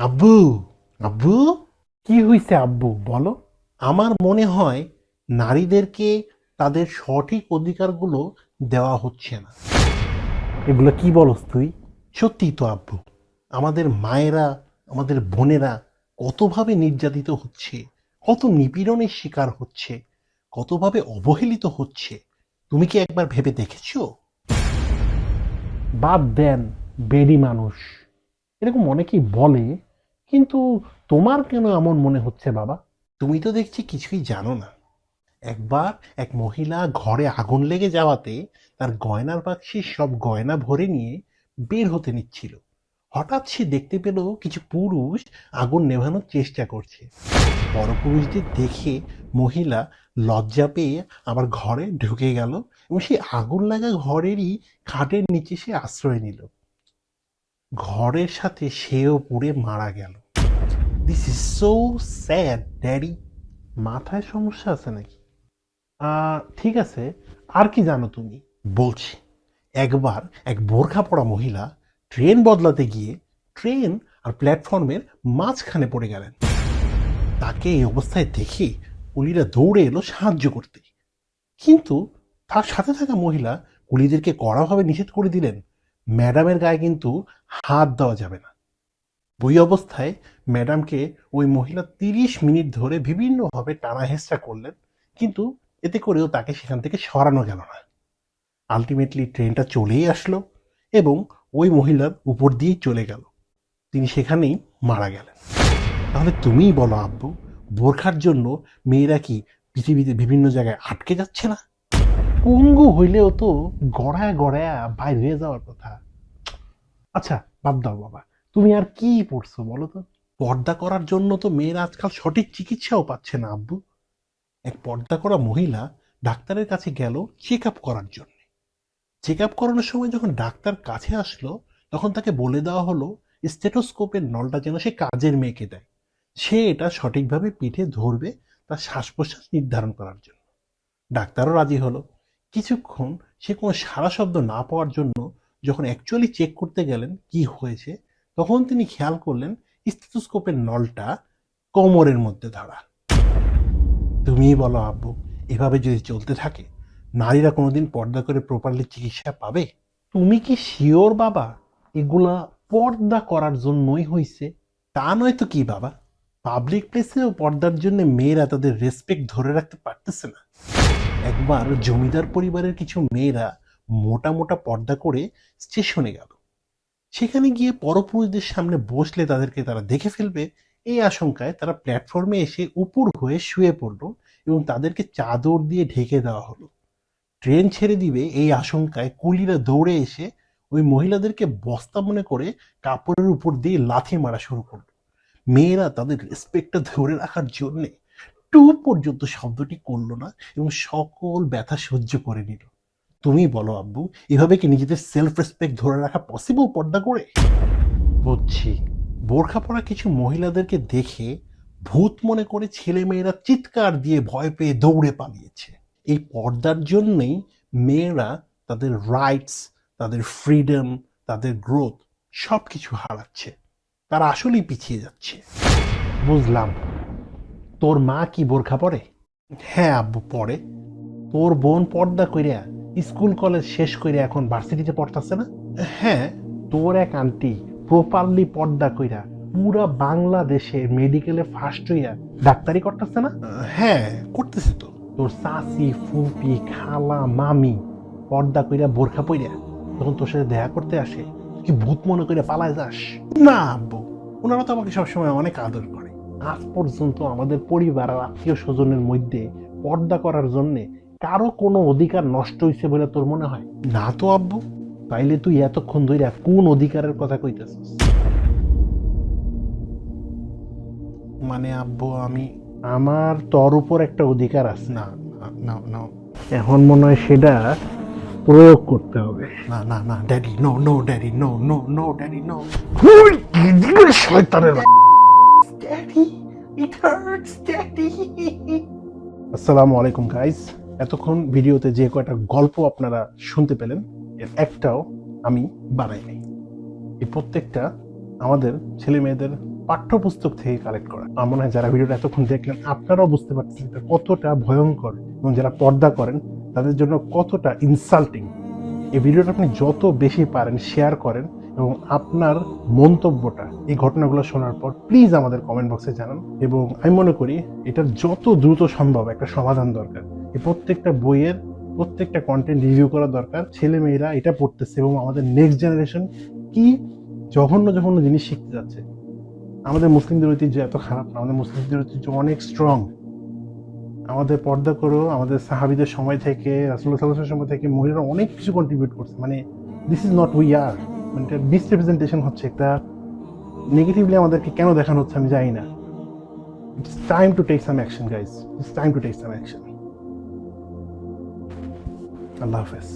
আব্বু আব্বু? কি হয়েছে আব্বু বলো। আমার মনে হয় নারীদেরকে তাদের সঠিক অধিকারগুলো দেওয়া হচ্ছে না। এগুলো কি বলস তুই? সত্যি তো আব্বু আমাদের মায়েরা আমাদের বোনেরা কতভাবে নির্যাতিত হচ্ছে কত নিপীড়নের শিকার হচ্ছে কতভাবে অবহেলিত হচ্ছে তুমি কি একবার ভেবে দেখেছ? বাদ দেন বেরি মানুষ। এরকম অনেকেই বলে কিন্তু তোমার কেন এমন মনে হচ্ছে, বাবা? তুমি তো দেখছি কিছুই জানো না। একবার এক মহিলা ঘরে আগুন লেগে যাওয়াতে তার গয়নার বাক্সে সব গয়না ভরে নিয়ে বের হতে নিচ্ছিল। হঠাৎ সে দেখতে পেল কিছু পুরুষ আগুন নেভানোর চেষ্টা করছে। বড় পুরুষদের দেখে মহিলা লজ্জা পেয়ে আবার ঘরে ঢুকে গেল এবং সেই আগুন লাগা ঘরেরই খাটের নিচে সে আশ্রয় নিল। ঘরের সাথে সেও পুড়ে মারা গেল। This is so sad daddy মাথায় সমস্যা আছে নাকি? ঠিক আছে, আর কি জানো তুমি? বলছি, একবার এক বোরখা পড়া মহিলা ট্রেন বদলাতে গিয়ে ট্রেন আর প্ল্যাটফর্মের মাঝখানে পড়ে গেলেন। তাকে এই অবস্থায় দেখে কুলিরা দৌড়ে এলো সাহায্য করতে। কিন্তু তার সাথে থাকা মহিলা কুলিদেরকে কড়াভাবে নিষেধ করে দিলেন। ম্যাডামের গায়ে কিন্তু হাত দেওয়া যাবে না। ওই অবস্থায় ম্যাডামকে ওই মহিলা তিরিশ মিনিট ধরে বিভিন্নভাবে টানা হেঁচড়া করলেন, কিন্তু এতে করেও তাকে সেখান থেকে সরানো গেল না। আলটিমেটলি ট্রেনটা চলেই আসলো এবং ওই মহিলার উপর দিয়েই চলে গেল। তিনি সেখানেই মারা গেলেন। তাহলে তুমিই বলো আব্বু, বোরখার জন্য মেয়েরা কি পৃথিবীতে বিভিন্ন জায়গায় আটকে যাচ্ছে না? পঙ্গু হইলেও তো গড়ায় গড়ায় বাইর হয়ে যাওয়ার কথা। আচ্ছা বাদ দাও বাবা। তুমি আর কি পড়ছো বলো তো? পর্দা করার জন্য তো মেয়েরা আজকাল সঠিক চিকিৎসাও পাচ্ছে না, আব্বু। এক পর্দা করা মহিলা ডাক্তারের কাছে গেল চেক আপ করার জন্য। চেক আপ করানোর সময় যখন ডাক্তার কাছে আসলো, তখন তাকে বলে দেওয়া হলো স্টেটোস্কোপের নলটা যেন সে কাজের মেয়েকে দেয়। সে এটা সঠিকভাবে পিঠে ধরবে তার শ্বাস প্রশ্বাস নির্ধারণ করার জন্য। ডাক্তারও রাজি হলো। কিছুক্ষণ সে কোনো সারা শব্দ না পাওয়ার জন্য যখন অ্যাকচুয়ালি চেক করতে গেলেন কি হয়েছে, তখন তিনি খেয়াল করলেন স্টেথোস্কোপের নলটা কোমরের মধ্যে ধরা তুমিই বলো আব্বু, এভাবে যদি চলতে থাকে, নারীরা কোনোদিন পর্দা করে প্রপারলি চিকিৎসা পাবে? তুমি কি শিওর বাবা, এগুলা পর্দা করার জন্যই হয়েছে তা নয় তো কি বাবা? পাবলিক প্লেসেও পর্দার জন্য মেয়েরা তাদের রেসপেক্ট ধরে রাখতে পারতেছে না। একবার জমিদার পরিবারের কিছু মেয়েরা মোটা মোটা পর্দা করে স্টেশনে গেল। সেখানে গিয়ে পরপুরুষদের সামনে বসলে তাদেরকে তারা দেখে ফেলবে। এই আশঙ্কায় তারা প্ল্যাটফর্মে এসে উপর হয়ে শুয়ে পড়ল এবং তাদেরকে চাদর দিয়ে ঢেকে দেওয়া হলো। ট্রেন ছেড়ে দিবে এই আশঙ্কায় কুলিরা দৌড়ে এসে ওই মহিলাদেরকে বস্তা মনে করে কাপড়ের উপর দিয়ে লাথি মারা শুরু করল। মেয়েরা তাদের রেসপেক্টটা ধরে রাখার জন্যে টু পর্যন্ত শব্দটি করল না এবং সকল ব্যথা সহ্য করে নিল। তুমি বলো আব্বু এভাবে কি নিজেদের সেলফ রেসপেক্ট ধরে রাখা পসিবল পর্দা করে? বুঝছি। বোরখা পরা কিছু মহিলাদেরকে দেখে ভূত মনে করে ছেলে মেয়েরা চিৎকার দিয়ে ভয় পেয়ে দৌড়ে পালিয়েছে। এই পর্দার জন্যই মেয়েরা তাদের রাইটস তাদের ফ্রিডম তাদের গ্রোথ সব কিছু হারাচ্ছে। তারা আসলেই পিছিয়ে যাচ্ছে। বুঝলাম। তোর মা কি বোরখা পরে? হ্যাঁ আব্বু পড়ে তোর বোন পর্দা কইরা স্কুল কলেজ শেষ করে এখন ভার্সিটিতে পড়তাছে না? হ্যাঁ। তোর এক আন্টি প্রপারলি পর্দা কইরা পুরা বাংলাদেশে মেডিকেলে ফার্স্ট হইয়া ডাক্তারি করতেছে না? হ্যাঁ করতেছে তো। তোর চাচি ফুপি খালা মামি পর্দা কইরা বোরখা পইরা তখন তোর সাথে দেখা করতে আসে কি ভূত মনে করে পালায় যাস? না আব্বু। ওনারা তো আমাকে সবসময় অনেক আদর করে। আজ পর্যন্ত আমাদের পরিবার আর আত্মীয় স্বজনের মধ্যে পর্দা করার জন্য কারও কোনো অধিকার নষ্ট হয়েছে বলে তোর মনে হয়? না তো আব্বু। তাইলে তুই এতক্ষণ ধরে কোন অধিকারের কথা কইতেছিস? মানে আব্বু আমি আমার তোর উপর একটা অধিকার আছে। না না না এখন মনে হয় সেটা প্রয়োগ করতে হবে। না না না daddy no no daddy no no no daddy no শয়তানের ড্যাডি ইট হার্টস ড্যাডি আসসালামু আলাইকুম গাইস এতক্ষণ ভিডিওতে যে কয়টা গল্প আপনারা শুনতে পেলেন, এর একটাও আমি বানাই নাই। এই প্রত্যেকটা আমাদের ছেলে মেয়েদের পাঠ্যপুস্তক থেকে কালেক্ট করা। আমার মনে হয় যারা ভিডিওটা এতক্ষণ দেখলেন, আপনারাও বুঝতে পারছেন এটা কতটা ভয়ঙ্কর এবং যারা পর্দা করেন, তাদের জন্য কতটা ইনসাল্টিং এই ভিডিওটা আপনি যত বেশি পারেন শেয়ার করেন এবং আপনার মন্তব্যটা এই ঘটনাগুলো শোনার পর প্লিজ আমাদের কমেন্ট বক্সে জানান। এবং আমি মনে করি এটার যত দ্রুত সম্ভব একটা সমাধান দরকার। এই প্রত্যেকটা বইয়ের প্রত্যেকটা কন্টেন্ট রিভিউ করা দরকার। ছেলে মেয়েরা এটা পড়তেছে এবং আমাদের নেক্সট জেনারেশন কি জঘন্য জঘন্য জিনিস শিখতে যাচ্ছে। আমাদের মুসলিমদের ঐতিহ্য এত খারাপ না। আমাদের মুসলিমদের ঐতিহ্য অনেক স্ট্রং আমাদের পর্দা করো, আমাদের সাহাবিদের সময় থেকে রাসুল্লাহ সাল্লামের সময় থেকে মহিলারা অনেক কিছু কন্ট্রিবিউট করছে। মানে this is not we are মানে এটা মিসরিপ্রেজেন্টেশন হচ্ছে, একটা নেগেটিভলি আমাদেরকে কেন দেখানো হচ্ছে আমি জানি না। It's time to take some action guys it's time to take some action আল্লাহ হাফেজ।